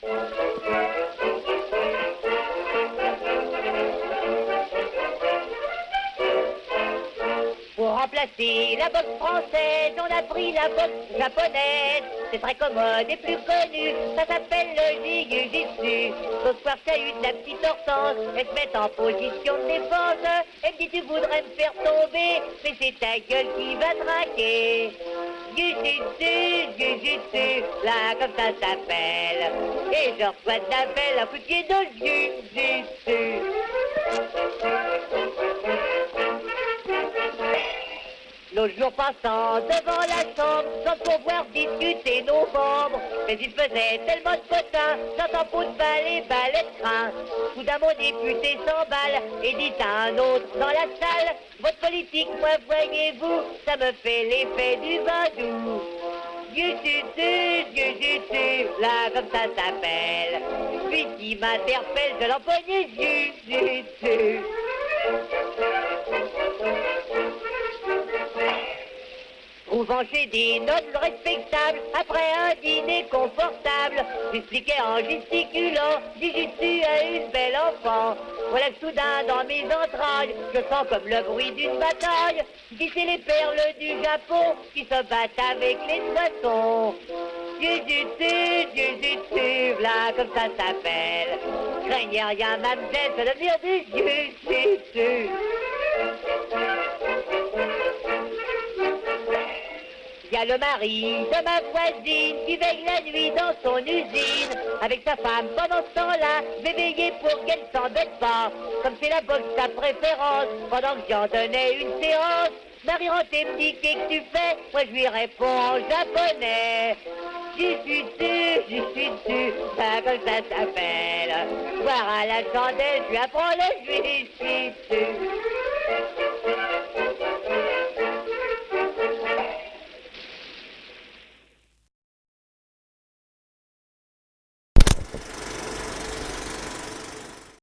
Pour remplacer la boxe française, on a pris la boxe japonaise. C'est très commode et plus connu, ça s'appelle le jiu-jitsu. Ce soir, ça de la petite hortense, elle se met en position de défense. Elle me dit, tu voudrais me faire tomber, mais c'est ta gueule qui va traquer. Jiu-jitsu, là comme ça s'appelle. Et je reçois de la belle un coup de pied dans le jiu-jitsu. L'autre jour passant devant la chambre, sans pouvoir discuter nos membres. Mais il faisait tellement de potins, j'entends pot de balle et balai de train. Soudain mon député s'emballe et dit à un autre dans la salle, votre politique, moi voyez-vous, ça me fait l'effet du. Dieu tu, là comme ça s'appelle. Puis qui m'interpelle, je l'empoigne, tu. Trouvant chez des nobles respectables, après un dîner confortable, j'expliquais en gesticulant, Jujutsu à une belle enfant. Voilà que soudain dans mes entrailles, je sens comme le bruit d'une bataille, c'est les perles du Japon qui se battent avec les poissons. Jujutsu, Jujutsu, là comme ça s'appelle. Craignez rien, mademoiselle, c'est l'avenir du Jujutsu. Le mari de ma voisine qui veille la nuit dans son usine. Avec sa femme pendant ce temps-là, je pour qu'elle s'embête pas. Comme c'est la boxe sa préférence, pendant que j'en donnais une séance. Marie rentrée me dit qu'est-ce que tu fais? Moi je lui réponds en japonais. J'y suis dessus, j'y suis dessus, ça comme ça s'appelle. Voir à la chandelle, je lui apprends le je suis